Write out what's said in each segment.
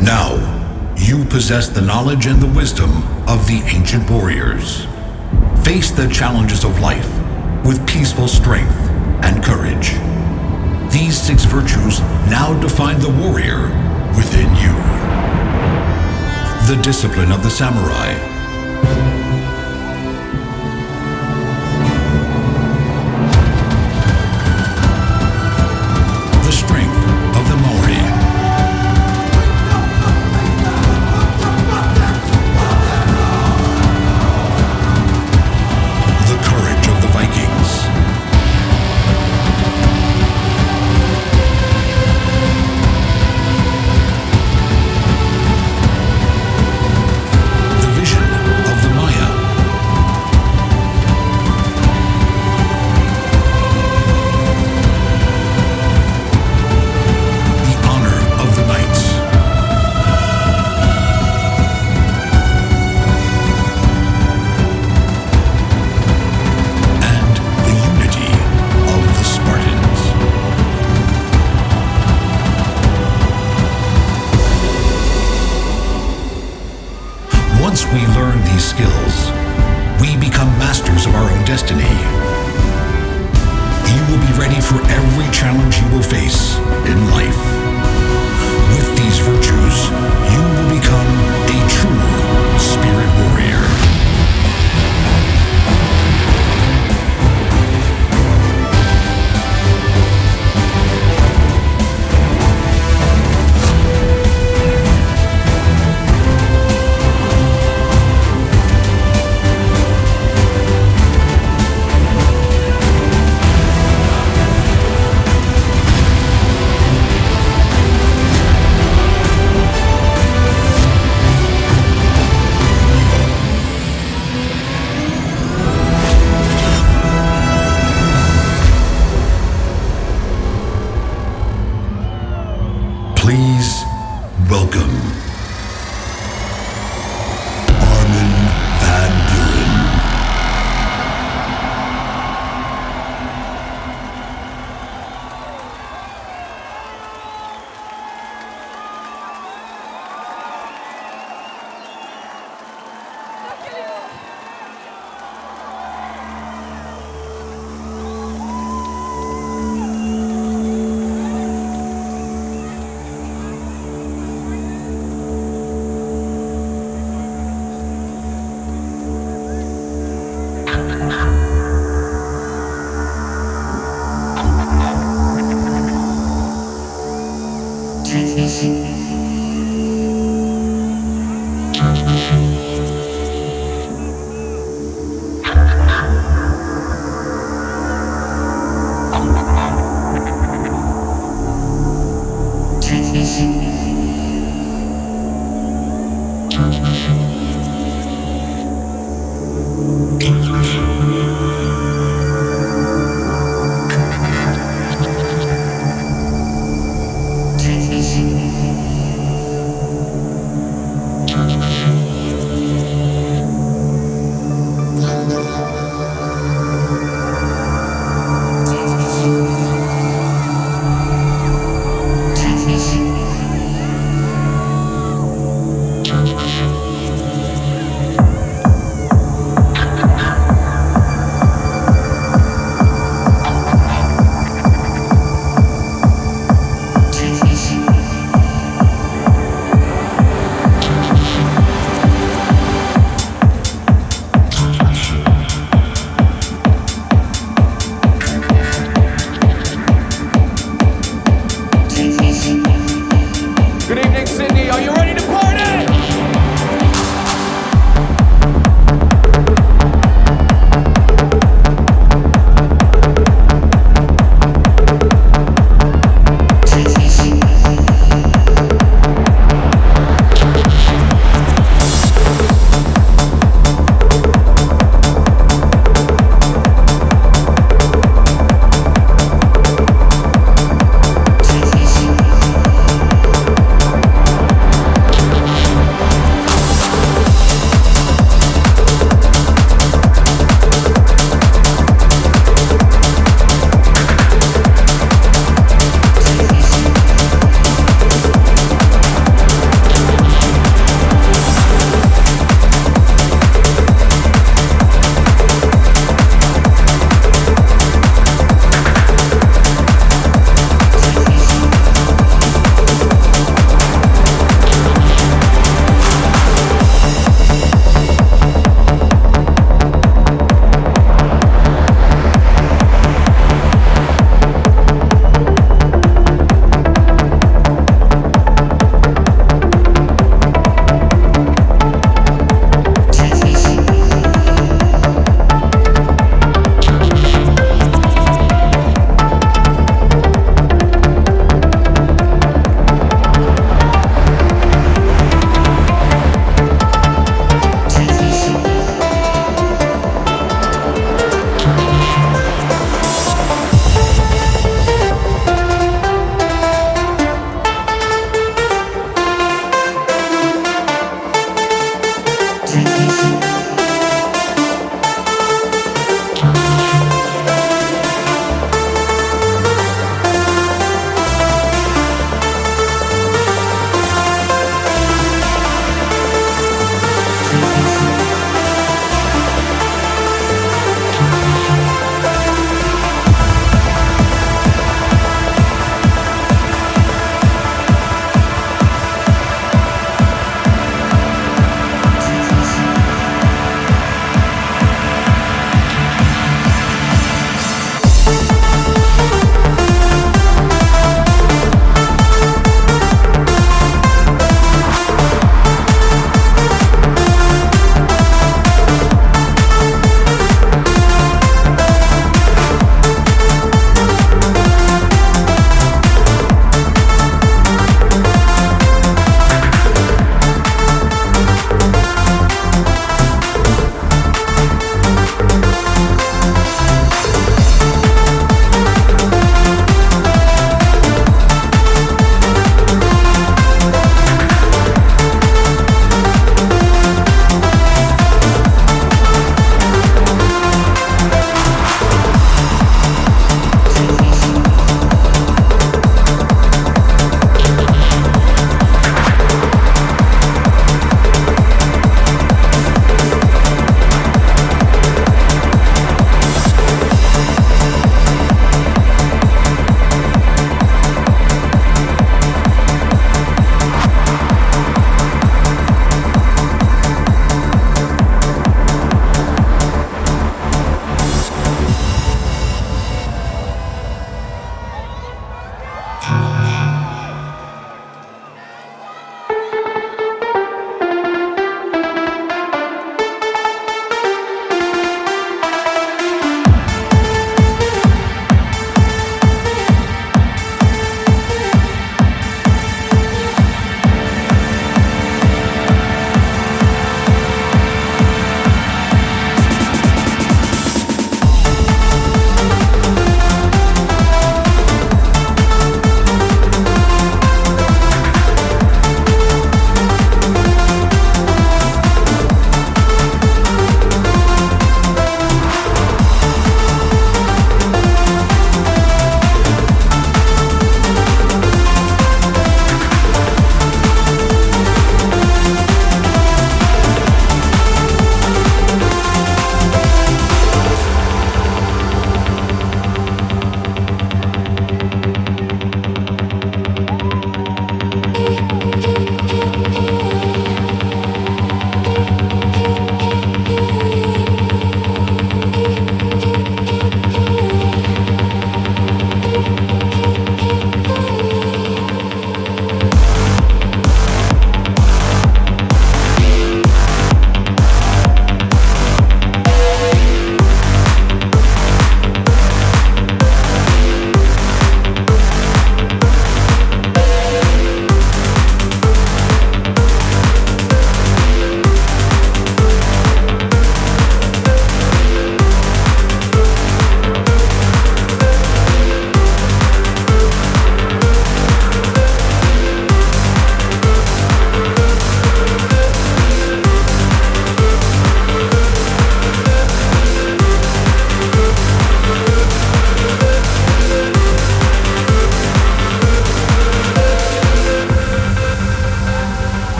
Now, you possess the knowledge and the wisdom of the ancient warriors. Face the challenges of life with peaceful strength and courage. These six virtues now define the warrior within you. The discipline of the samurai.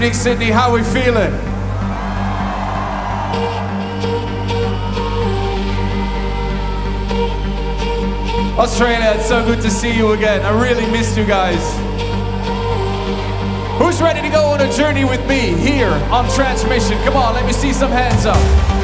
Evening, Sydney. How we feeling? Australia, it's so good to see you again. I really missed you guys. Who's ready to go on a journey with me here on Transmission? Come on, let me see some hands up.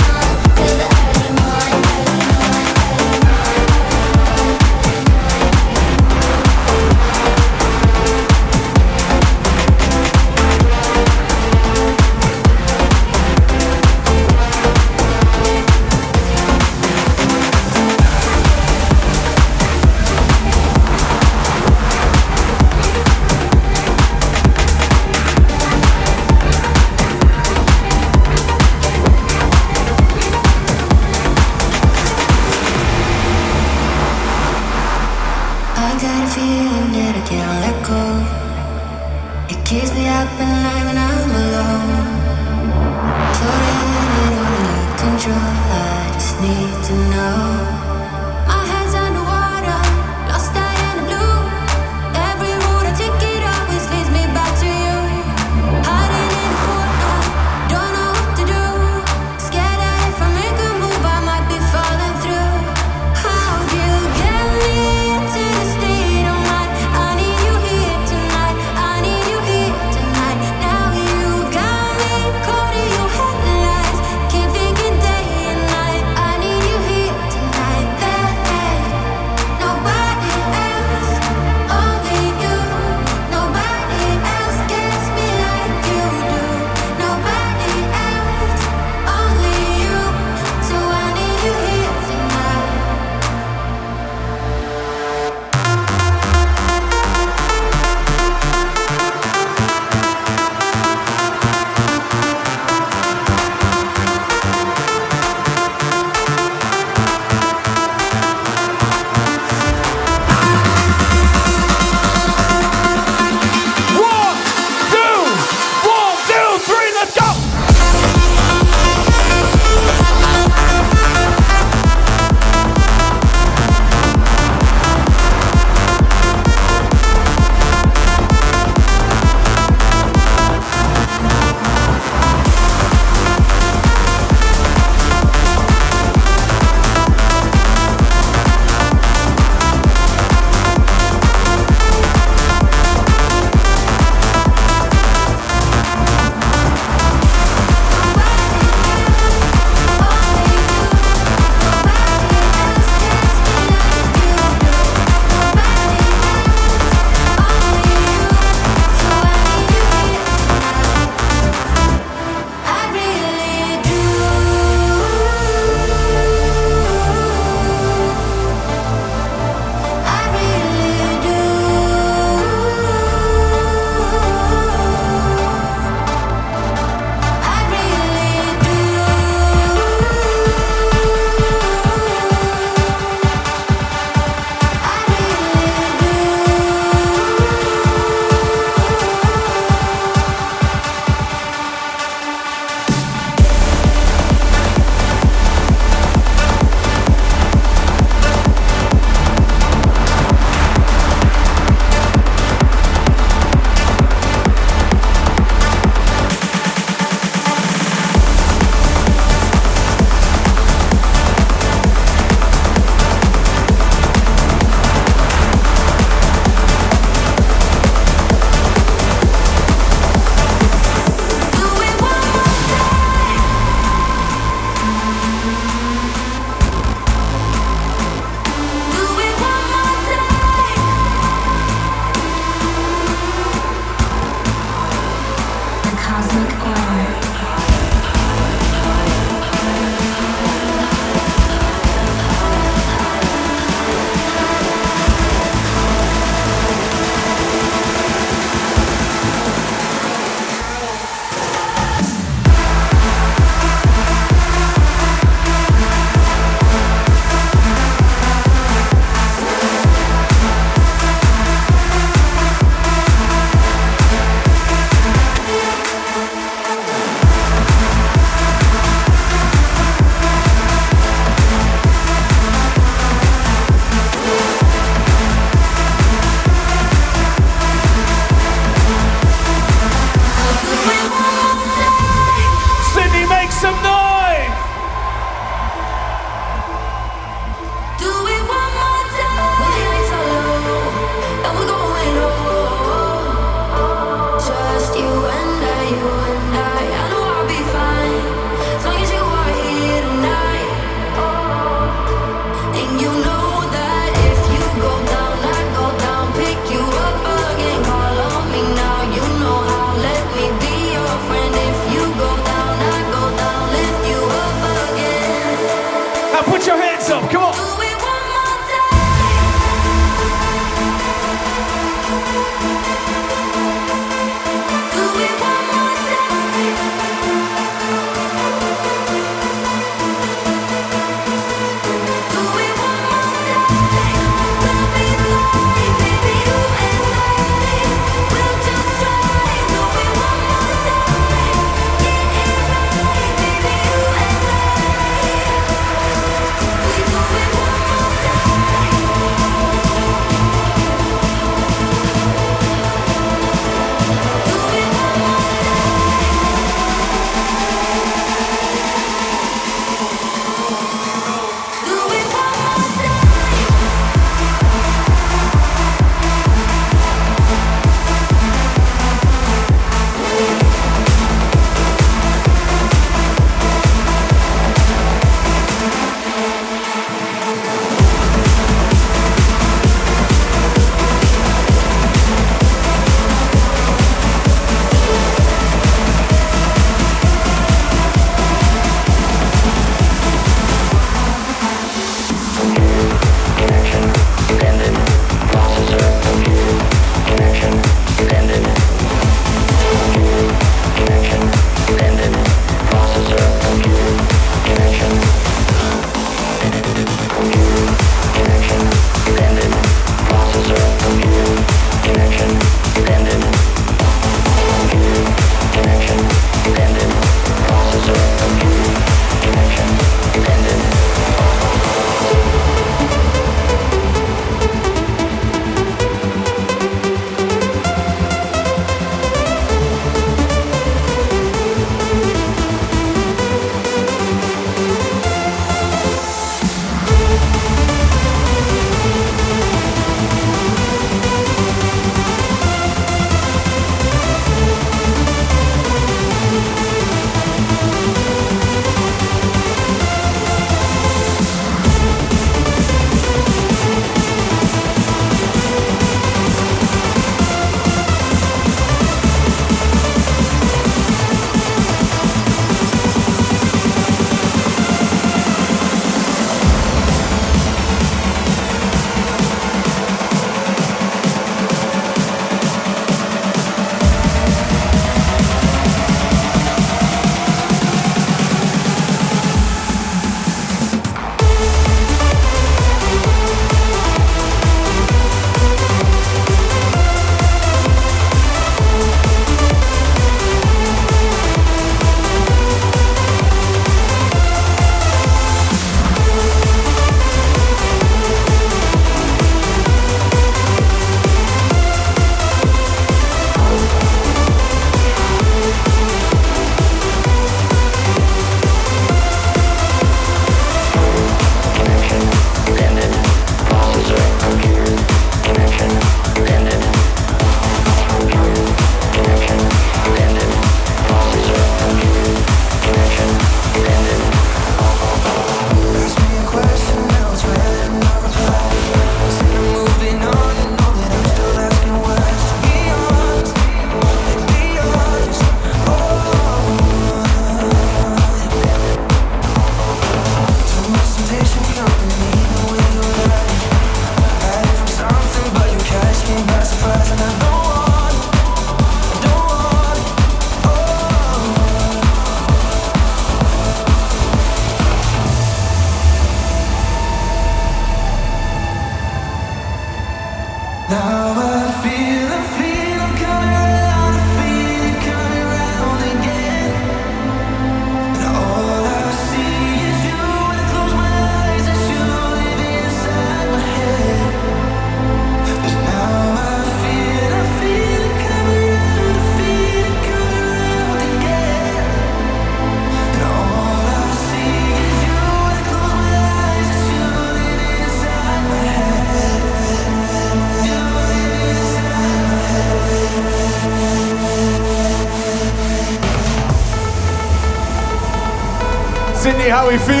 Sydney, how are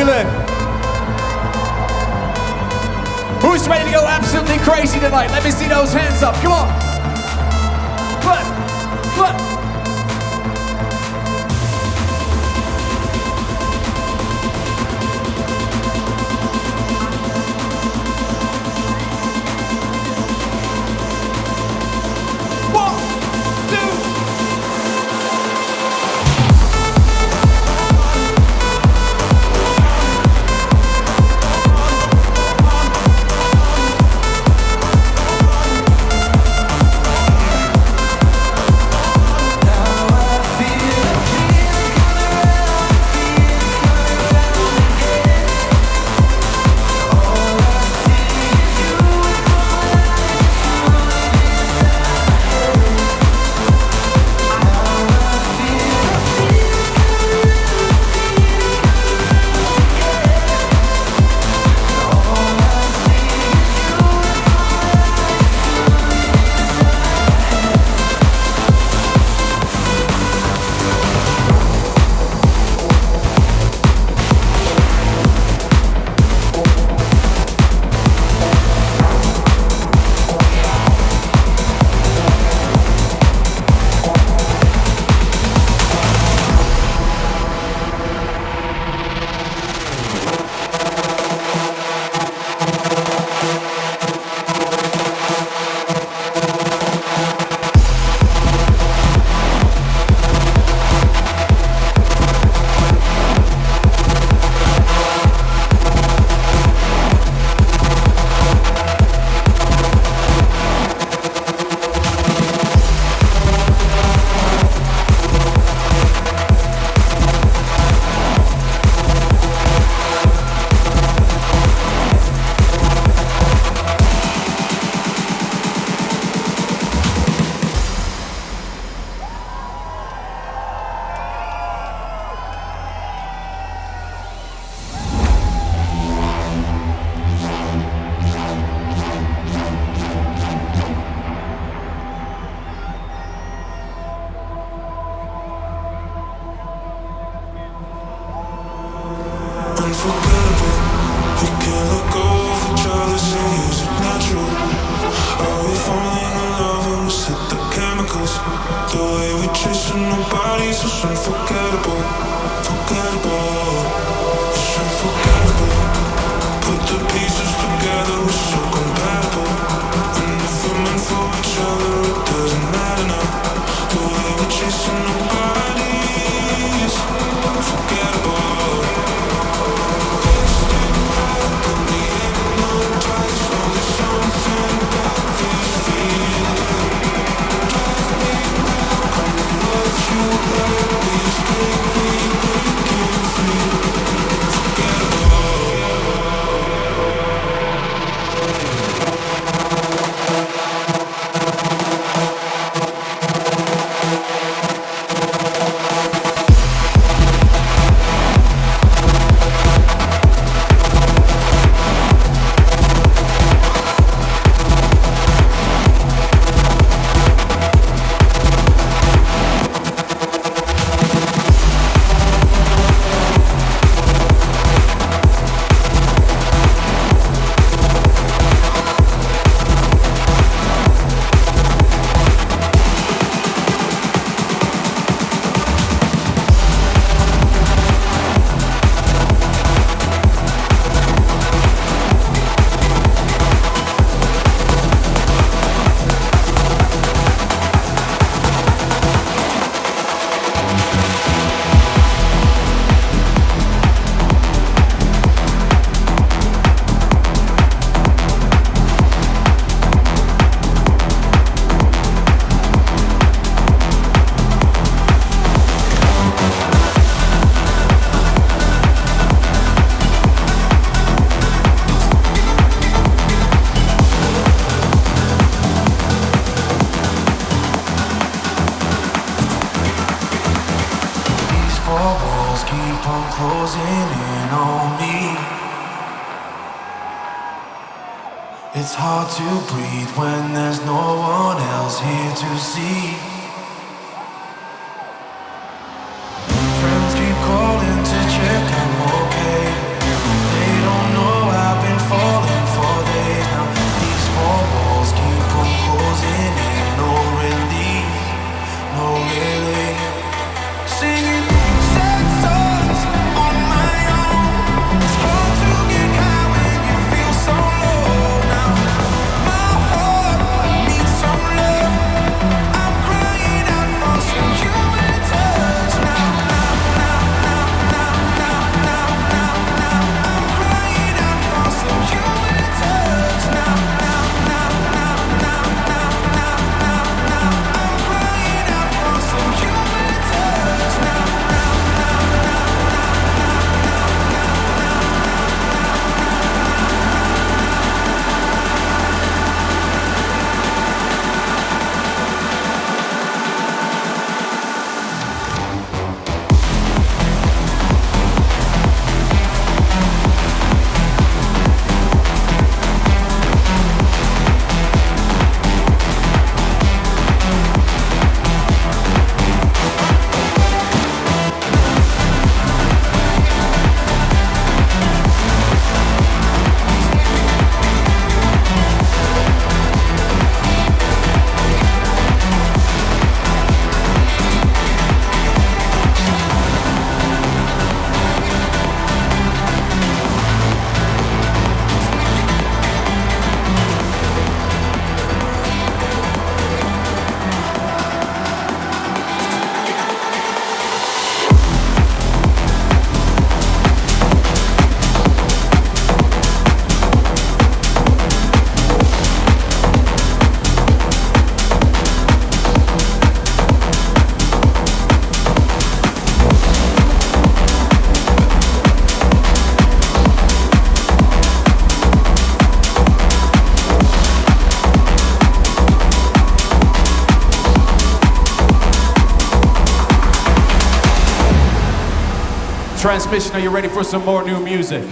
to breathe when there's no one else here to see. Transmission, are you ready for some more new music?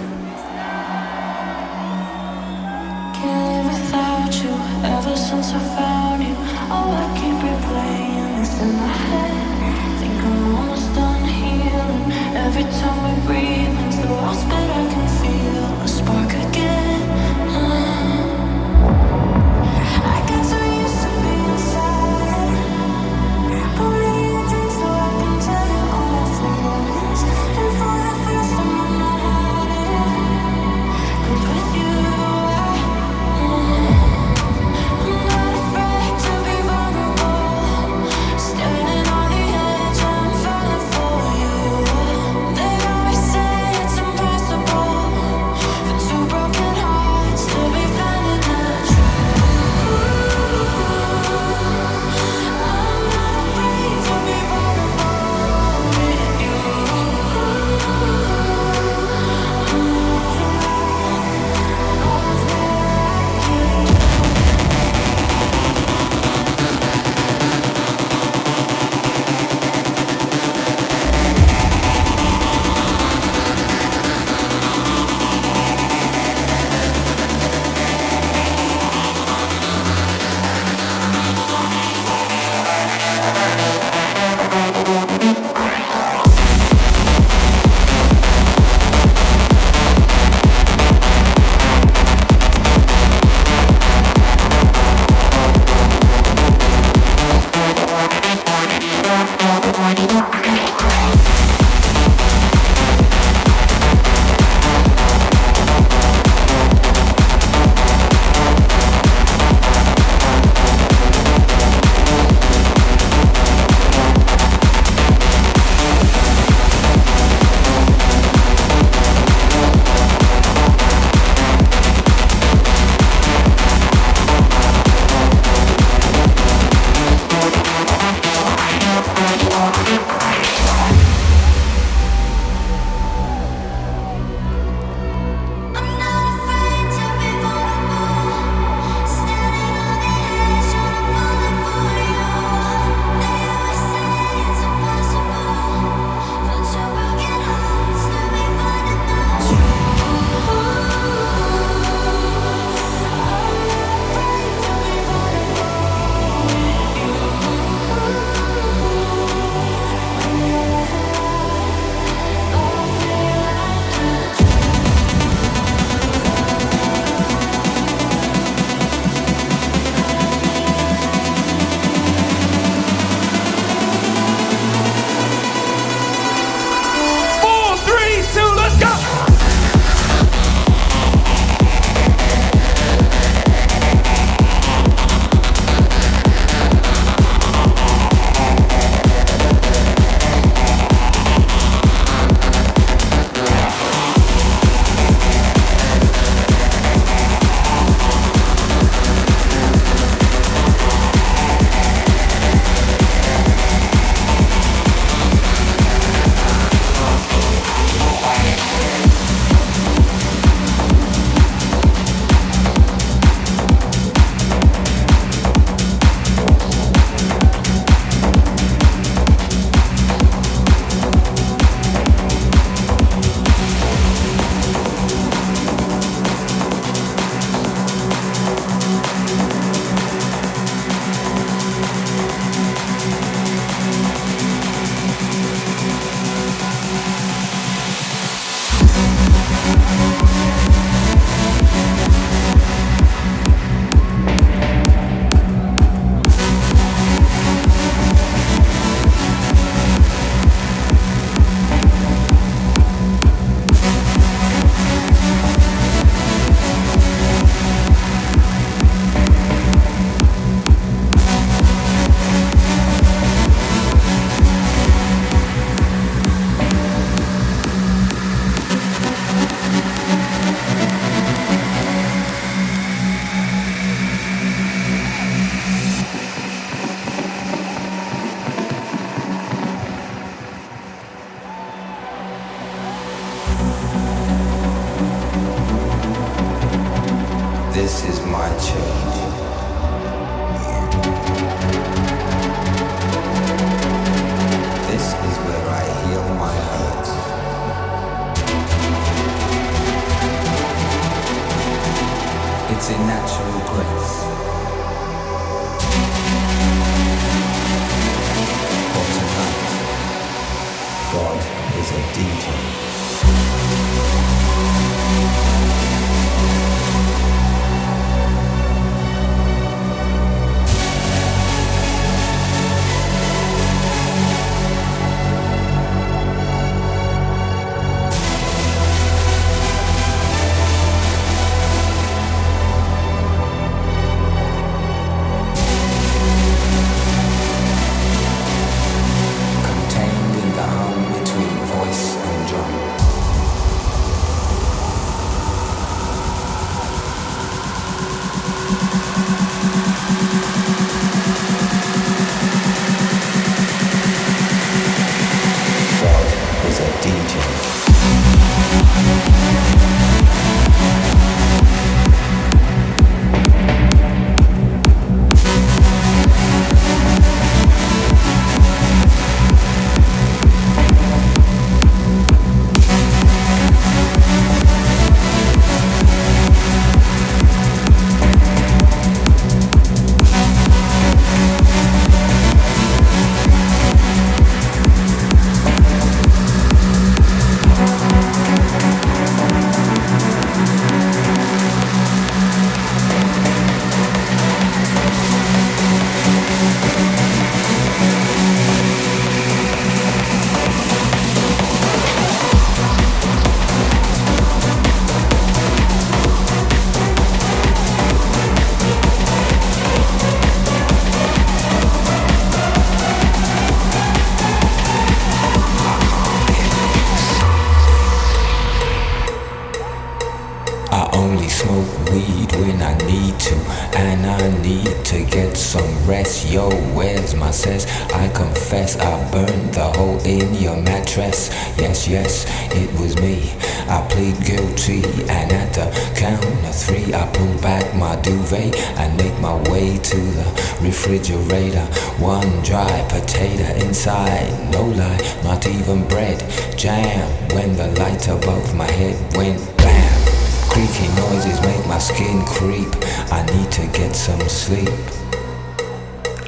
I pull back my duvet and make my way to the refrigerator. One dry potato inside, no lie, not even bread. Jam when the light above my head went bam. Creaky noises make my skin creep. I need to get some sleep.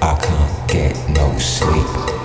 I can't get no sleep.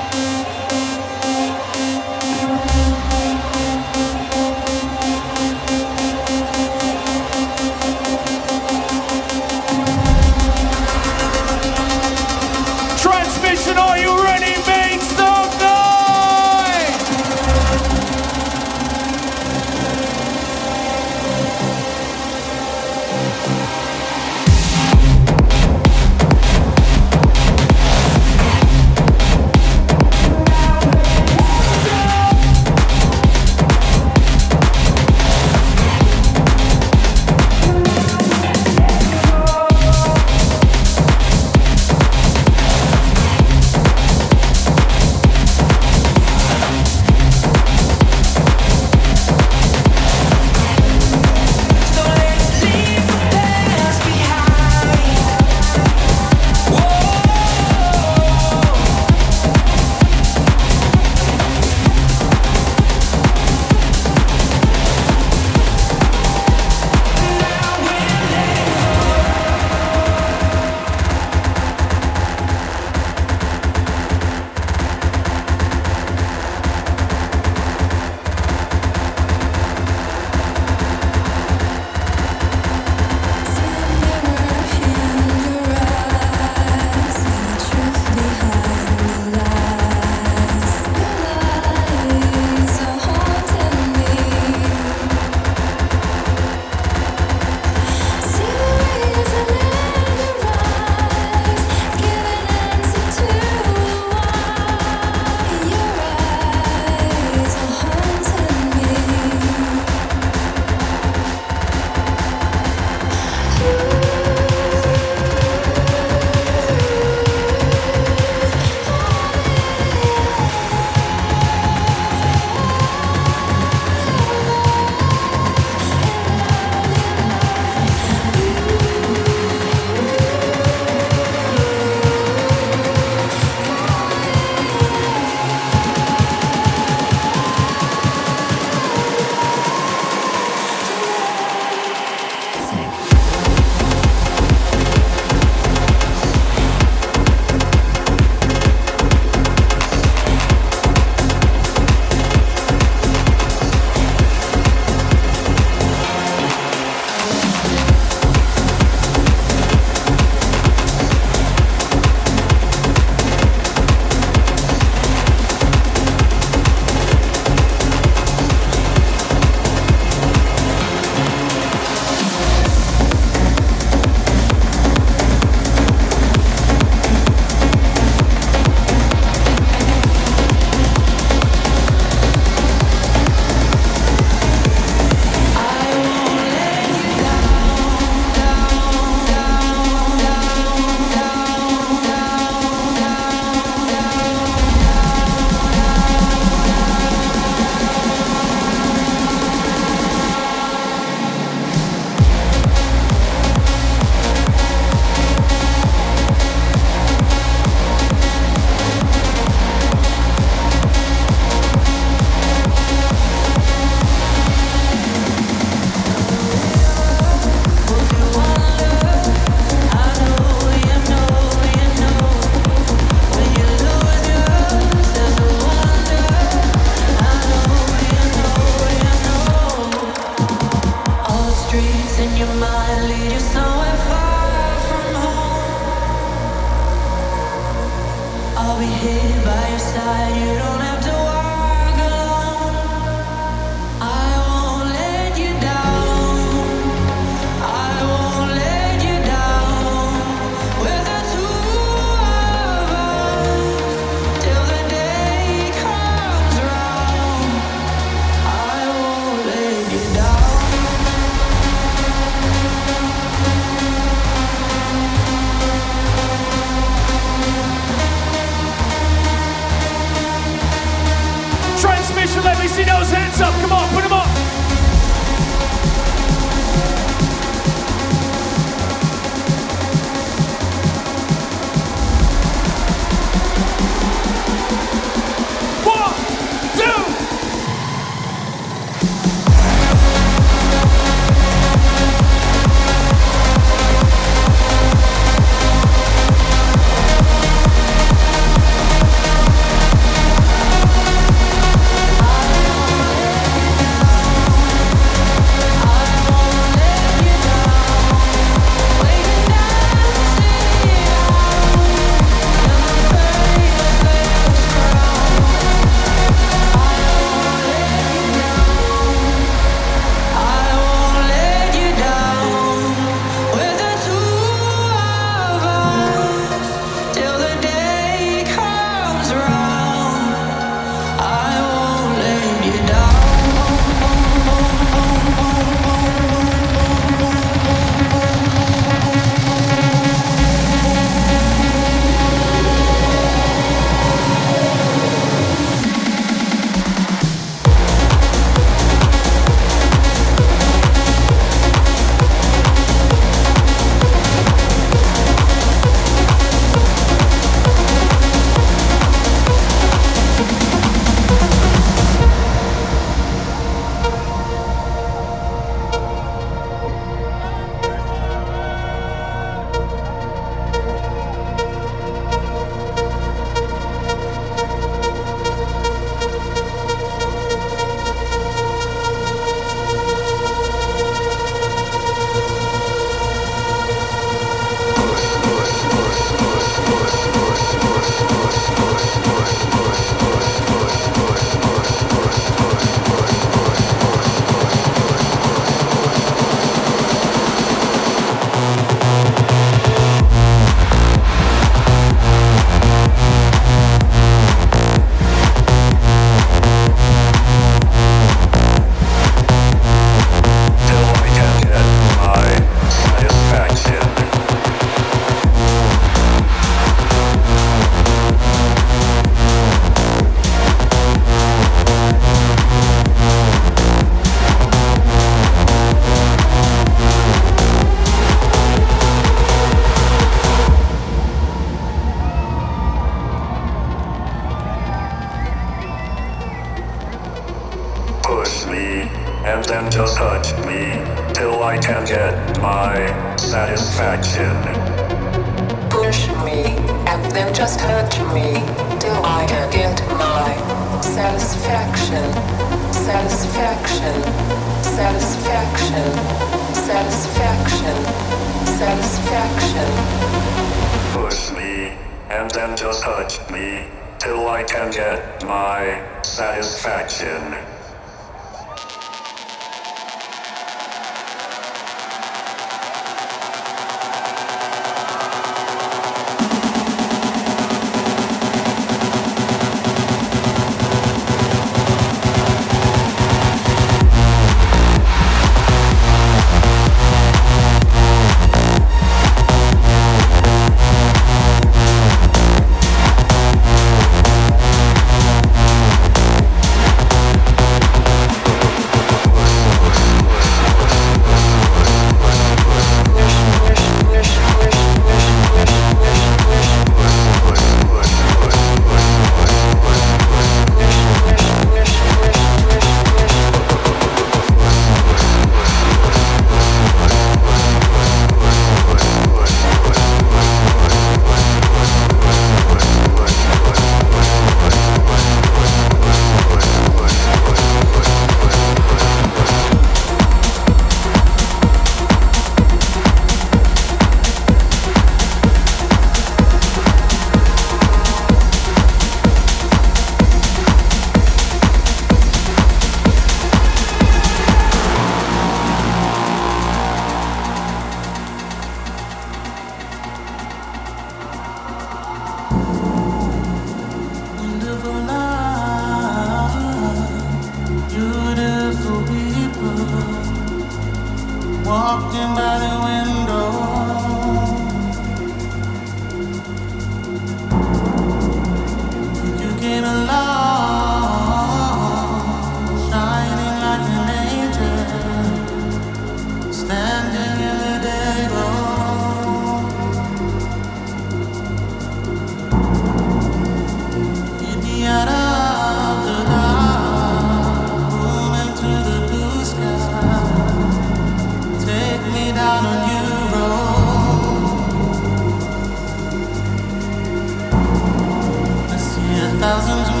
thousands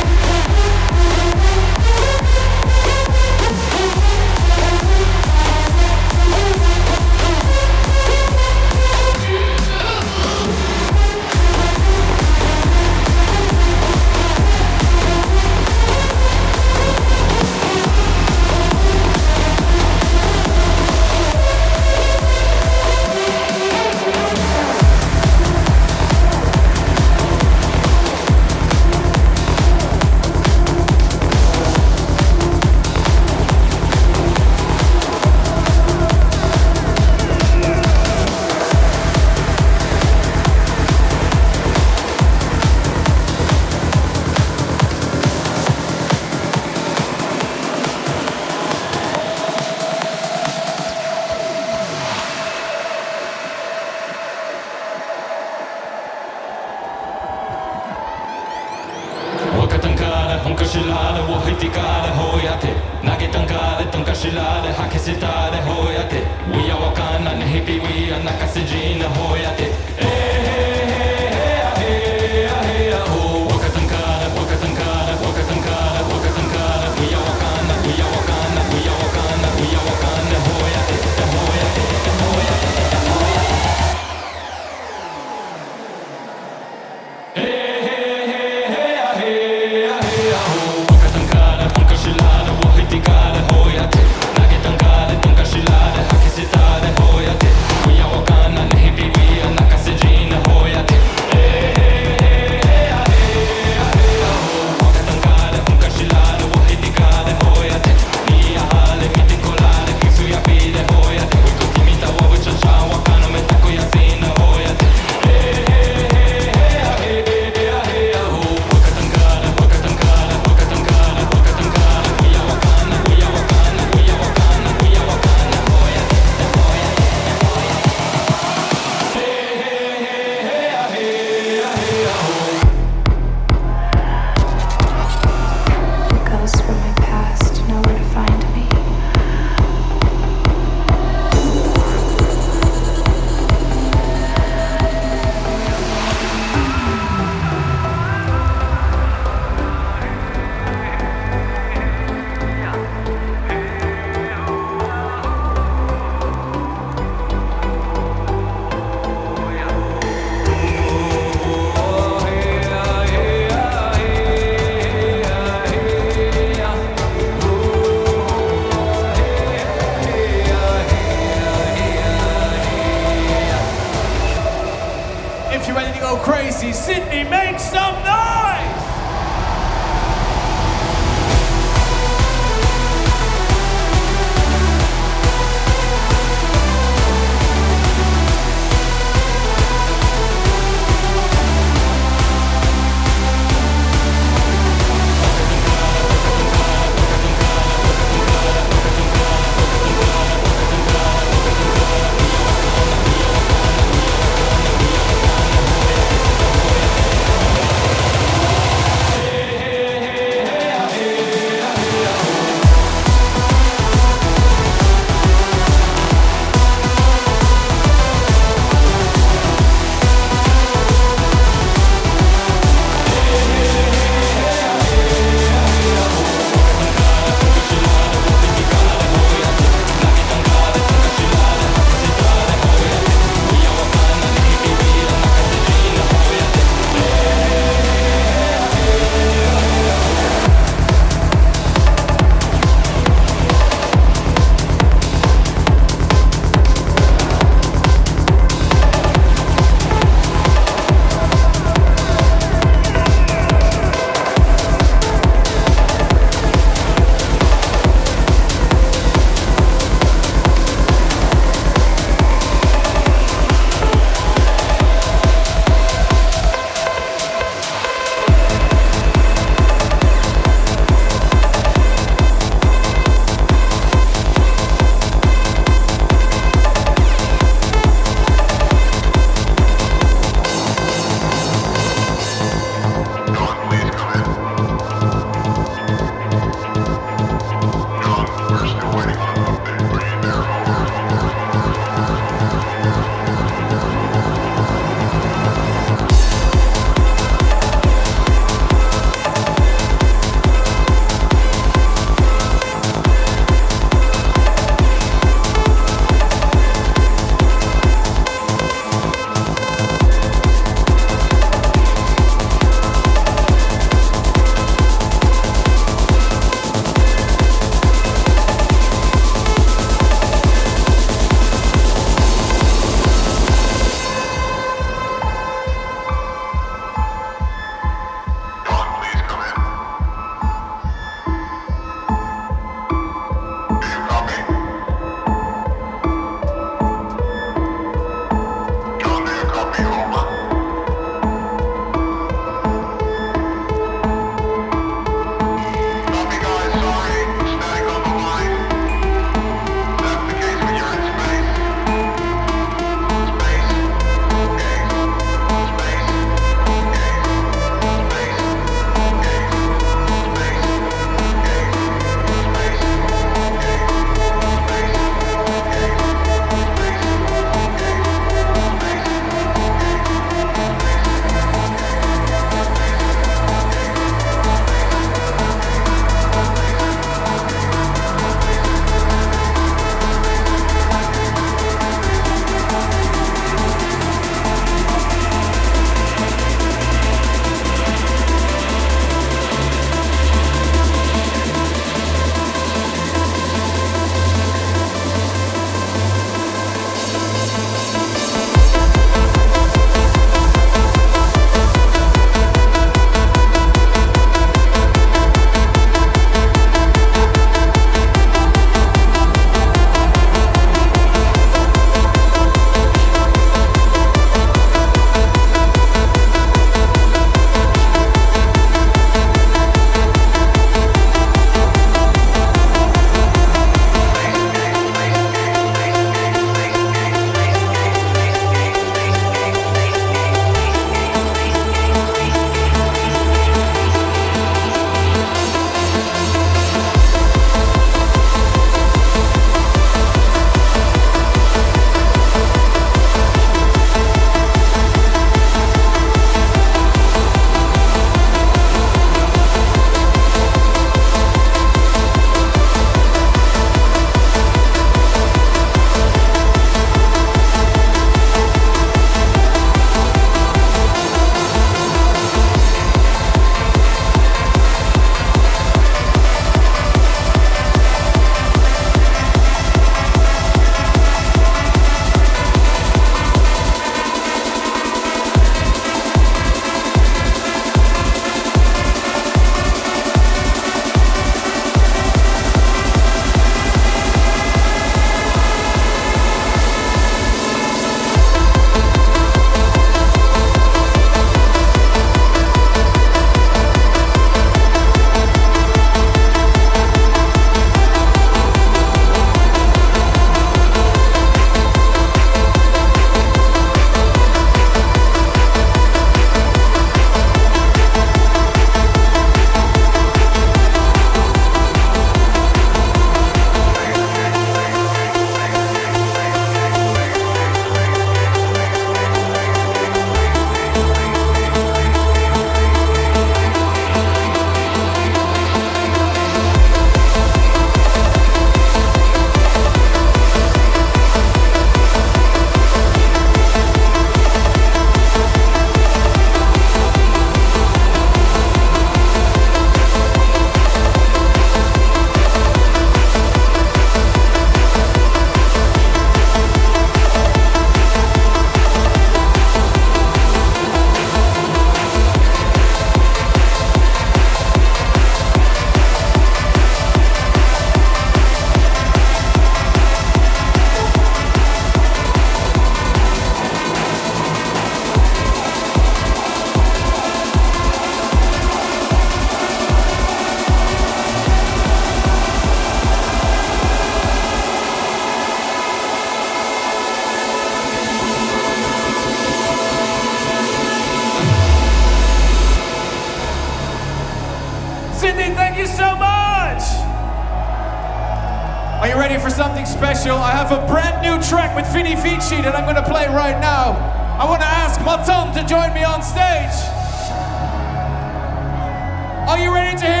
it to.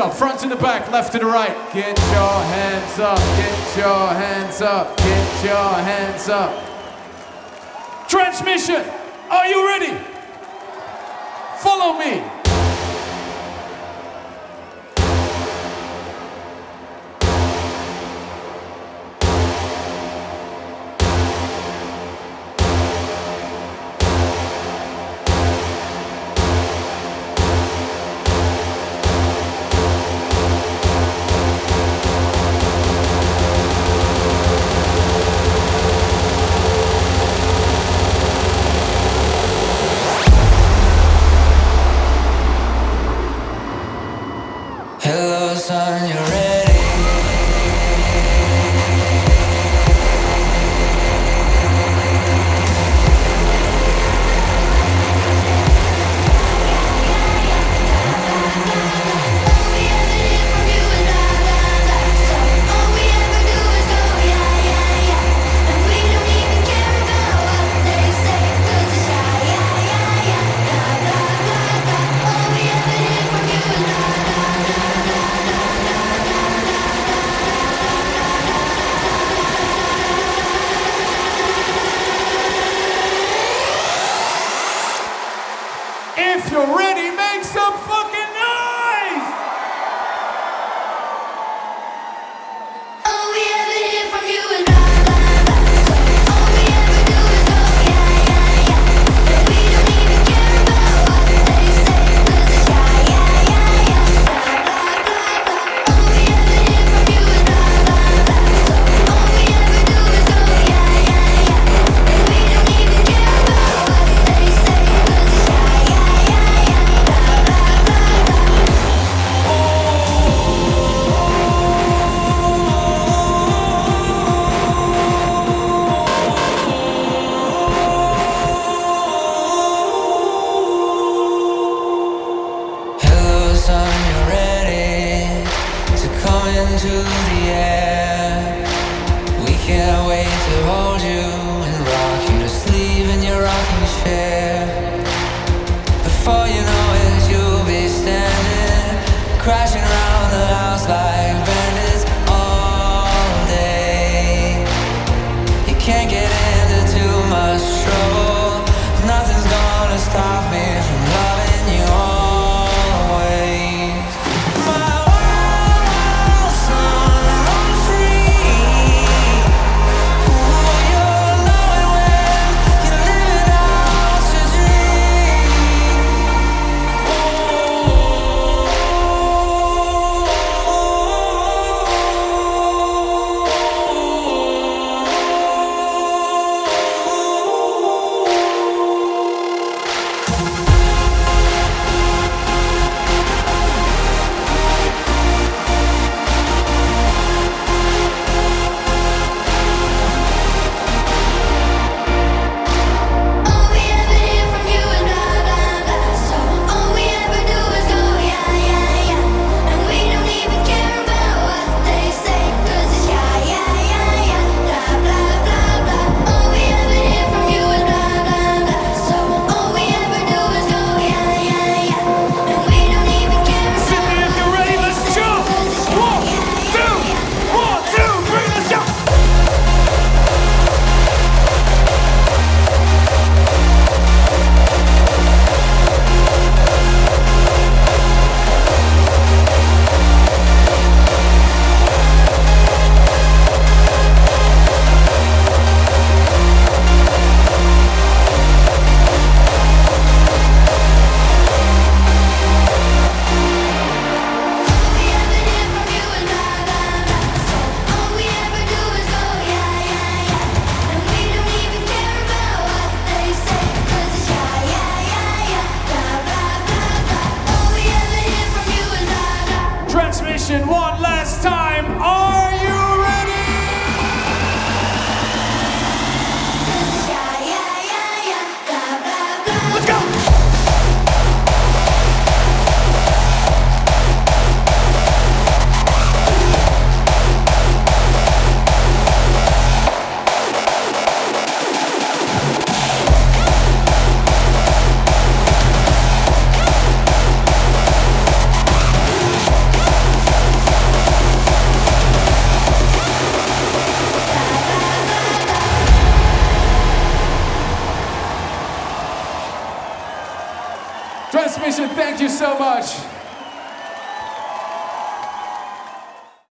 up, front to the back, left to the right. Get your hands up, get your hands up, get your hands up. Transmission, are you ready? Follow me.